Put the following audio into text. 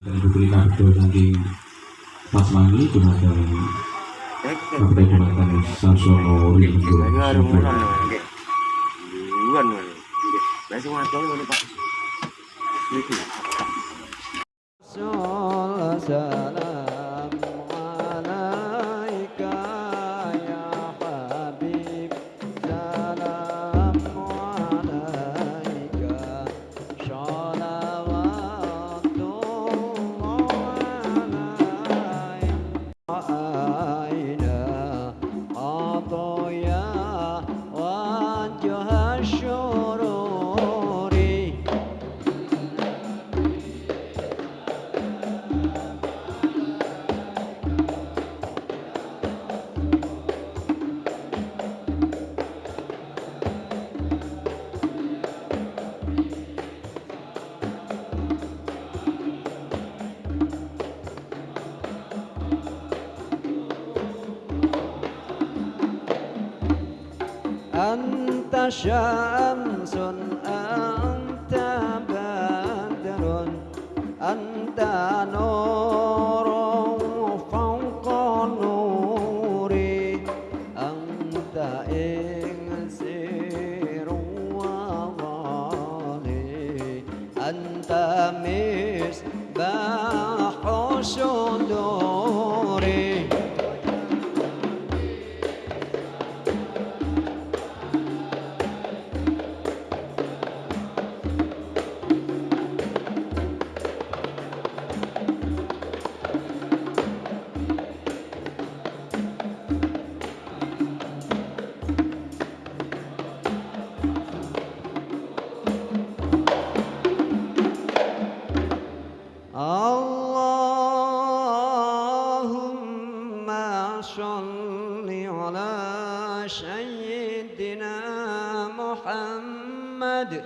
yang diberi kado dari Mas Mani cuma dari Kabupaten Kecamatan Sarsono Rindu Rasul أنت شمس أنت بدر أنت نور فوق نوري أنت إنسير وضالي أنت مصباح صدوري صل على سيدنا محمد.